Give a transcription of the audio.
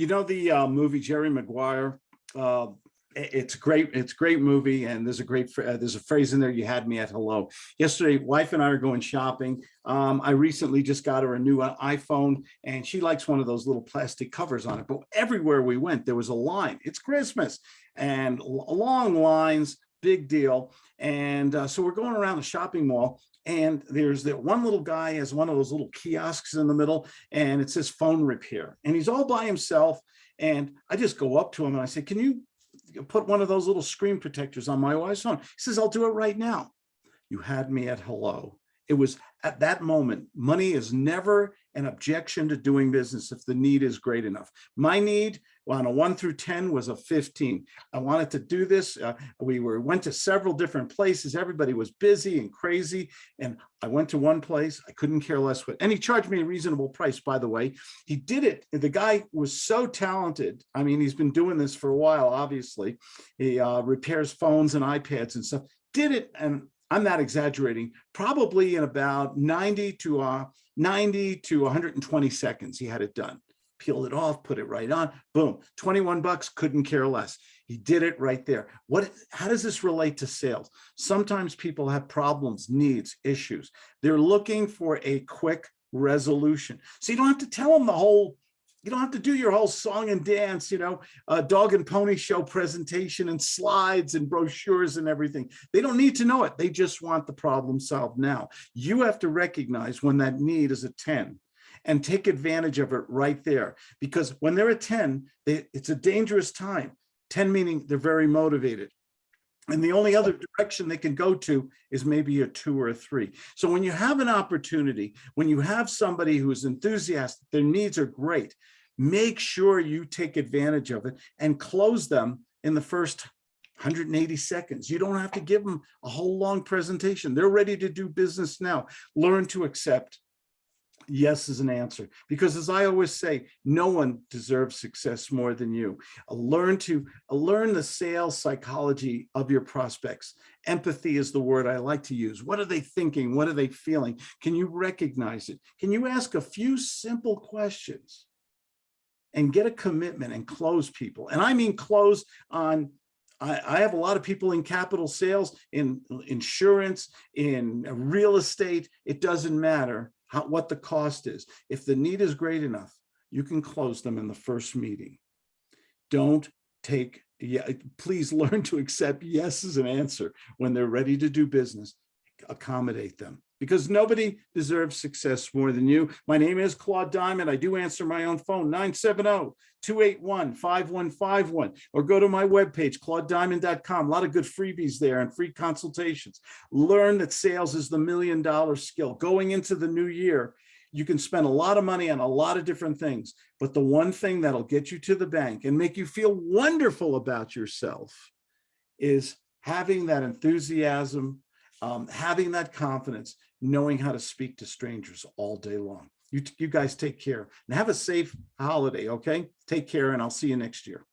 You know the uh, movie Jerry Maguire? Uh, it's great. It's a great movie, and there's a great uh, there's a phrase in there. You had me at hello. Yesterday, wife and I are going shopping. Um, I recently just got her a new uh, iPhone, and she likes one of those little plastic covers on it. But everywhere we went, there was a line. It's Christmas, and long lines, big deal. And uh, so we're going around the shopping mall, and there's that one little guy has one of those little kiosks in the middle, and it says phone repair, and he's all by himself. And I just go up to him and I say, "Can you put one of those little screen protectors on my wife's phone?" He says, "I'll do it right now." You had me at hello. It was at that moment, money is never an objection to doing business if the need is great enough. My need on a one through 10 was a 15. I wanted to do this. Uh, we were went to several different places. Everybody was busy and crazy. And I went to one place. I couldn't care less what, and he charged me a reasonable price, by the way. He did it. The guy was so talented. I mean, he's been doing this for a while, obviously. He uh, repairs phones and iPads and stuff. Did it, and I'm not exaggerating, probably in about 90 to uh, 90 to 120 seconds, he had it done. Peeled it off, put it right on, boom, 21 bucks, couldn't care less. He did it right there. What, how does this relate to sales? Sometimes people have problems, needs, issues. They're looking for a quick resolution. So you don't have to tell them the whole, you don't have to do your whole song and dance, you know, uh, dog and pony show presentation and slides and brochures and everything. They don't need to know it. They just want the problem solved now. You have to recognize when that need is a 10 and take advantage of it right there. Because when they're a 10, they, it's a dangerous time. 10 meaning they're very motivated. And the only other direction they can go to is maybe a two or a three. So when you have an opportunity, when you have somebody who's enthusiastic, their needs are great, make sure you take advantage of it and close them in the first 180 seconds. You don't have to give them a whole long presentation. They're ready to do business now. Learn to accept yes is an answer. Because as i always say no one deserves success more than you. Uh, learn to uh, learn the sales psychology of your prospects. Empathy is the word i like to use. What are they thinking? What are they feeling? Can you recognize it? Can you ask a few simple questions and get a commitment and close people? And i mean close on I, I have a lot of people in capital sales, in insurance, in real estate. It doesn't matter how, what the cost is. If the need is great enough, you can close them in the first meeting. Don't take, yeah, please learn to accept yes as an answer when they're ready to do business. Accommodate them because nobody deserves success more than you. My name is Claude Diamond. I do answer my own phone, 970-281-5151, or go to my webpage, claudediamond.com. A lot of good freebies there and free consultations. Learn that sales is the million dollar skill. Going into the new year, you can spend a lot of money on a lot of different things, but the one thing that'll get you to the bank and make you feel wonderful about yourself is having that enthusiasm, um, having that confidence, knowing how to speak to strangers all day long. You, you guys take care and have a safe holiday, okay? Take care and I'll see you next year.